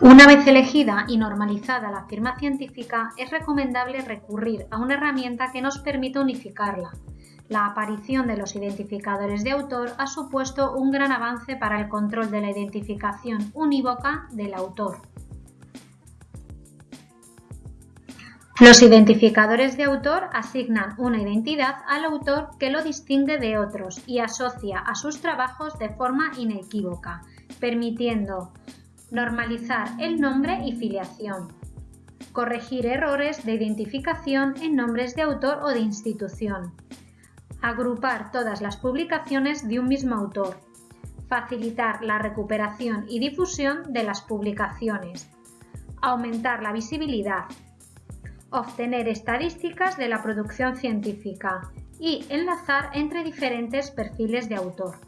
Una vez elegida y normalizada la firma científica, es recomendable recurrir a una herramienta que nos permita unificarla. La aparición de los identificadores de autor ha supuesto un gran avance para el control de la identificación unívoca del autor. Los identificadores de autor asignan una identidad al autor que lo distingue de otros y asocia a sus trabajos de forma inequívoca, permitiendo normalizar el nombre y filiación, corregir errores de identificación en nombres de autor o de institución, agrupar todas las publicaciones de un mismo autor, facilitar la recuperación y difusión de las publicaciones, aumentar la visibilidad, obtener estadísticas de la producción científica y enlazar entre diferentes perfiles de autor.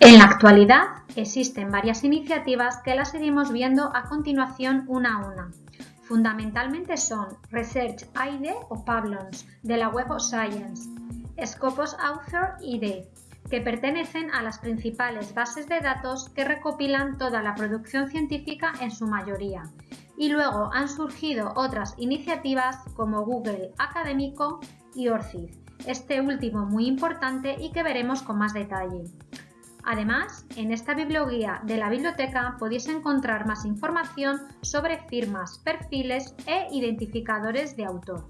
En la actualidad existen varias iniciativas que las iremos viendo a continuación una a una. Fundamentalmente son Research ID o Pablons de la Web of Science, Scopus Author ID, que pertenecen a las principales bases de datos que recopilan toda la producción científica en su mayoría, y luego han surgido otras iniciativas como Google Académico y ORCID, este último muy importante y que veremos con más detalle. Además, en esta biblioguía de la biblioteca podéis encontrar más información sobre firmas, perfiles e identificadores de autor.